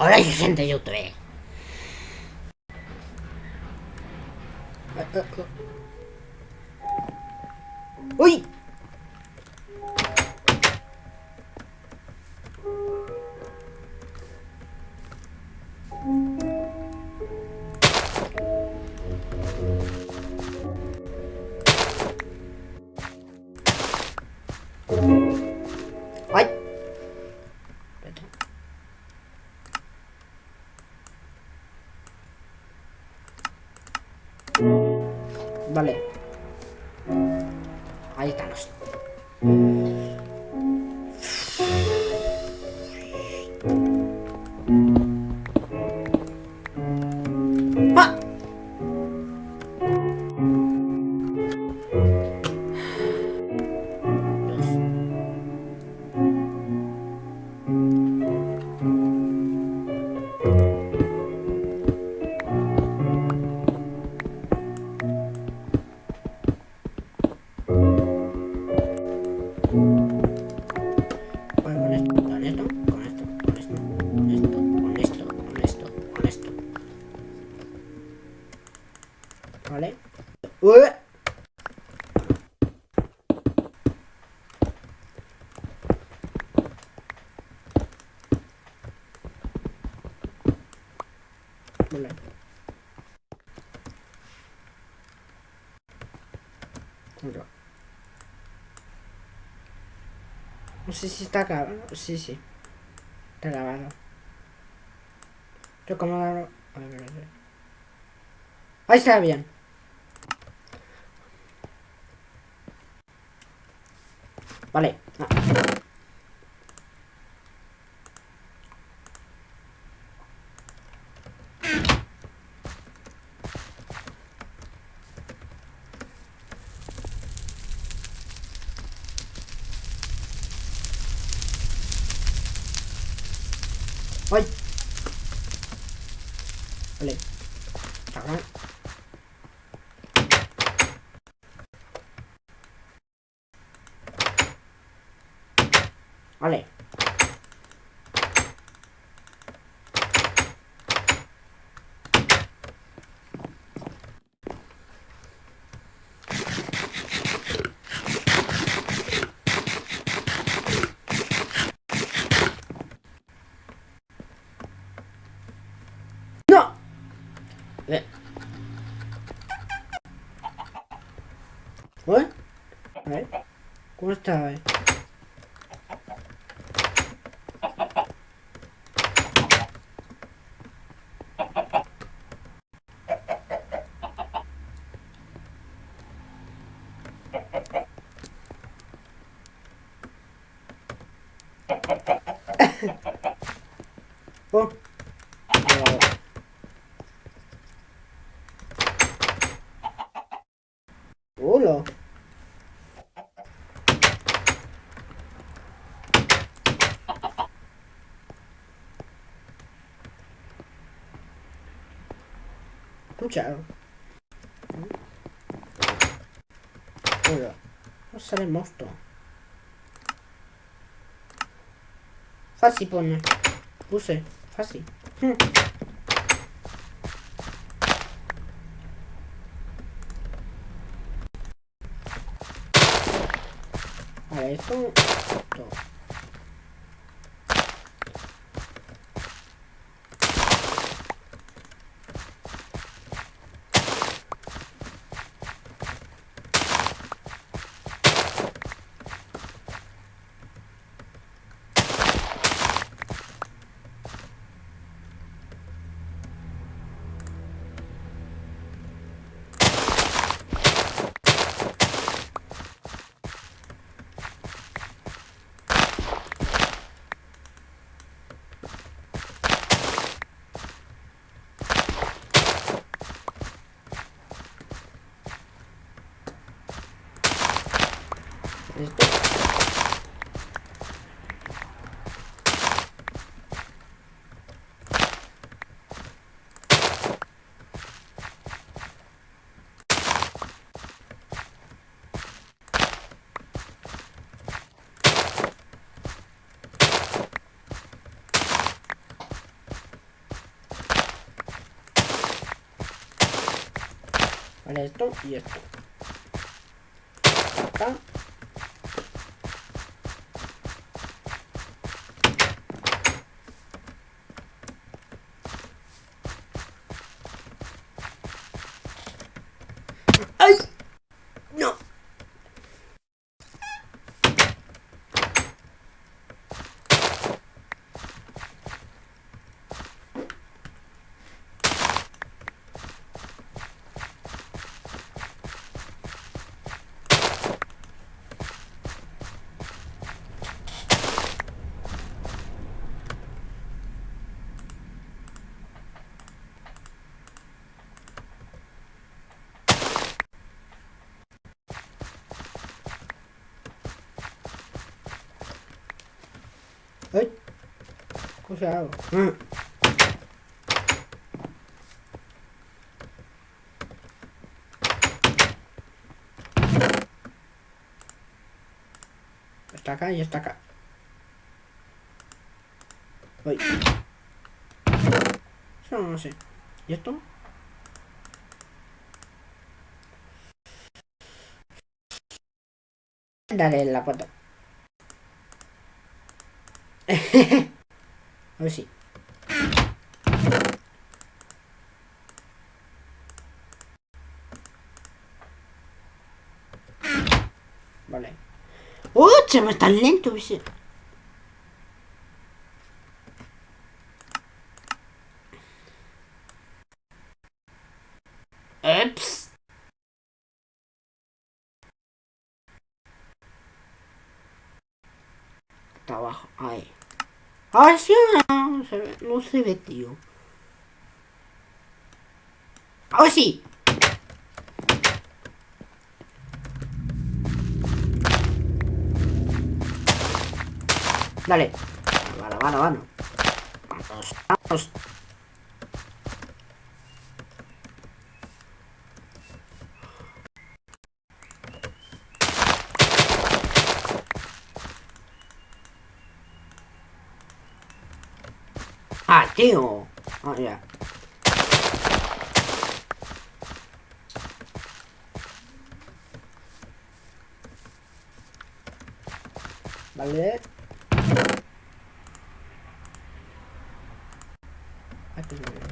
Hola gente de YouTube. Uy. No sé si está acabado. Sí, sí. Está grabado. Yo como A ver, a ver. Ahí está bien. Vale. Ah. Vale. ¡No! Eh. ¿Eh? ¿Cómo está? eh? Oh. No. Hola. Non c'ero. Ora, non sarei morto. Falsi pone. Cos'è? Esto. Esto y esto. Acá. Está acá y está acá. Uy. Eso no sé. ¿Y esto? Dale la foto. A ver si. Vale. ¡Oh! Me está lento, ¿viste? Ups. Está abajo. Ahí. Ahora sí, no se ve, no se ve, tío. Ahora sí. Dale. Vale, vale, vale. Vamos, vamos. Ah, tío. Ah, ya. Vale. Aquí no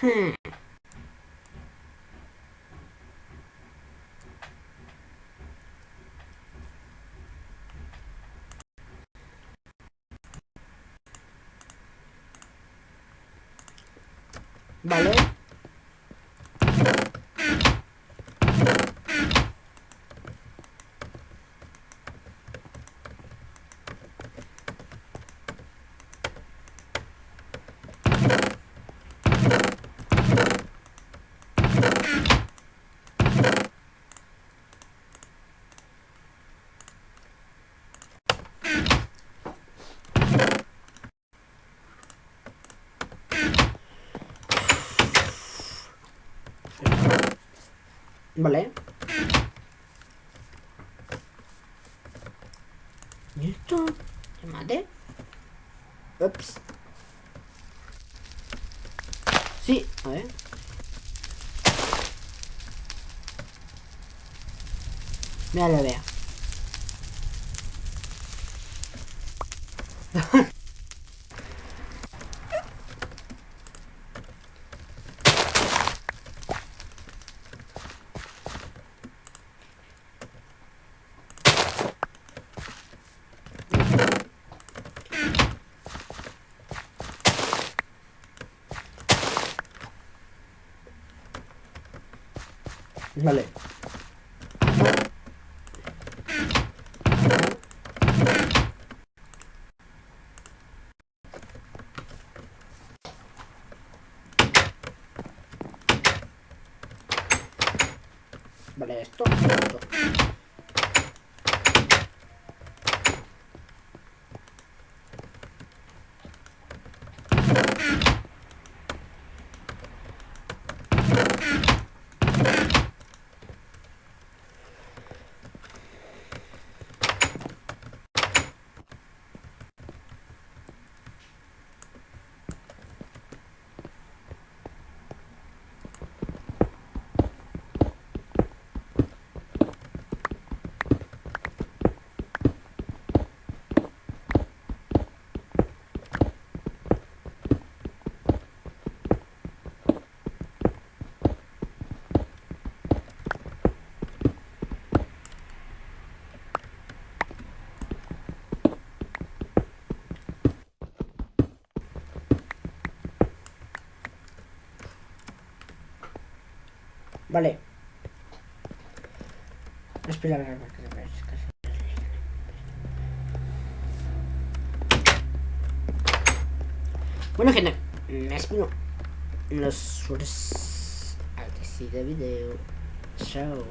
Hmm. Vale. ¿Y esto? ¿Se mate? Ups. Sí, a ver. Mira la vea. Vale. Vale, esto, esto. Vale. Espera, a ver, a ver, a ver, Bueno, gente, me espero los suertes al que sigue video. Chao.